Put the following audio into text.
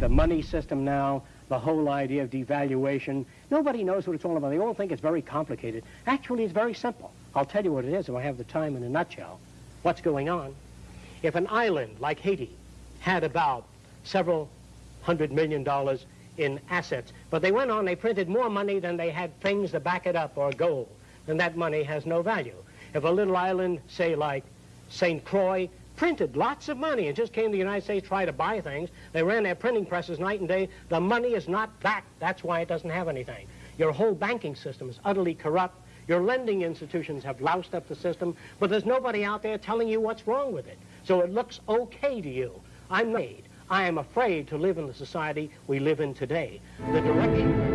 the money system now, the whole idea of devaluation. Nobody knows what it's all about. They all think it's very complicated. Actually, it's very simple. I'll tell you what it is if I have the time in a nutshell. What's going on? If an island like Haiti had about several hundred million dollars in assets, but they went on, they printed more money than they had things to back it up or gold, then that money has no value. If a little island, say like St. Croix, printed lots of money and just came to the United States to try to buy things. They ran their printing presses night and day. The money is not back. That's why it doesn't have anything. Your whole banking system is utterly corrupt. Your lending institutions have loused up the system, but there's nobody out there telling you what's wrong with it. So it looks okay to you. I'm made. I am afraid to live in the society we live in today. The direction...